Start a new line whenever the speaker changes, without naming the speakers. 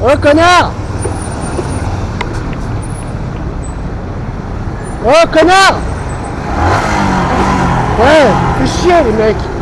Oh connard Oh connard Ouais, fais chier les mecs.